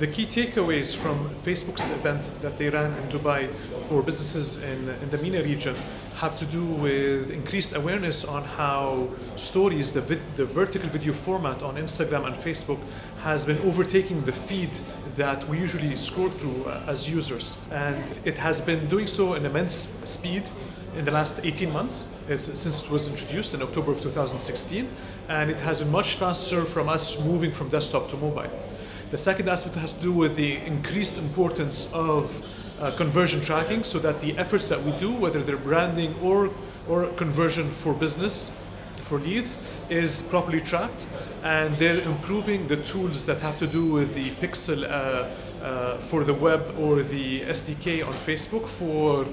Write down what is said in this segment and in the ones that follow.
The key takeaways from Facebook's event that they ran in Dubai for businesses in, in the MENA region have to do with increased awareness on how stories, the, vid, the vertical video format on Instagram and Facebook has been overtaking the feed that we usually scroll through uh, as users. And it has been doing so in immense speed in the last 18 months since it was introduced in October of 2016 and it has been much faster from us moving from desktop to mobile. The second aspect has to do with the increased importance of uh, conversion tracking so that the efforts that we do, whether they're branding or, or conversion for business, for leads, is properly tracked. And they're improving the tools that have to do with the pixel uh, uh, for the web or the SDK on Facebook for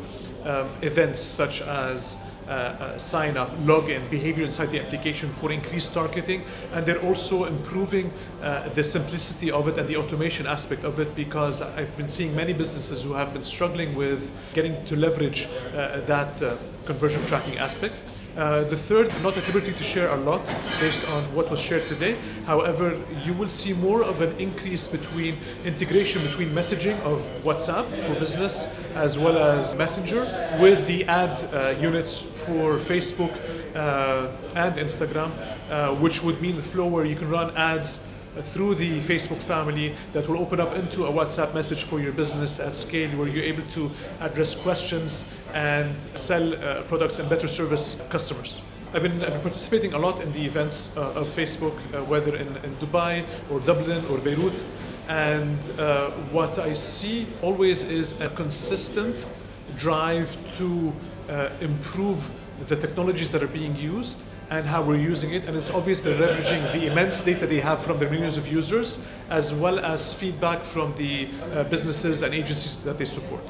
um, events such as uh, uh, sign up, login, behavior inside the application for increased targeting. And they're also improving uh, the simplicity of it and the automation aspect of it because I've been seeing many businesses who have been struggling with getting to leverage uh, that uh, conversion tracking aspect. Uh, the third, not at liberty to share a lot based on what was shared today. However, you will see more of an increase between integration between messaging of WhatsApp for business as well as Messenger with the ad uh, units for Facebook uh, and Instagram, uh, which would mean the flow where you can run ads through the Facebook family that will open up into a WhatsApp message for your business at scale where you're able to address questions and sell uh, products and better service customers. I've been, I've been, participating a lot in the events uh, of Facebook, uh, whether in, in, Dubai or Dublin or Beirut. And uh, what I see always is a consistent drive to uh, improve the technologies that are being used and how we're using it. And it's obvious they're leveraging the immense data they have from their millions of users, as well as feedback from the uh, businesses and agencies that they support.